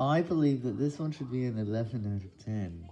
I believe that this one should be an 11 out of 10.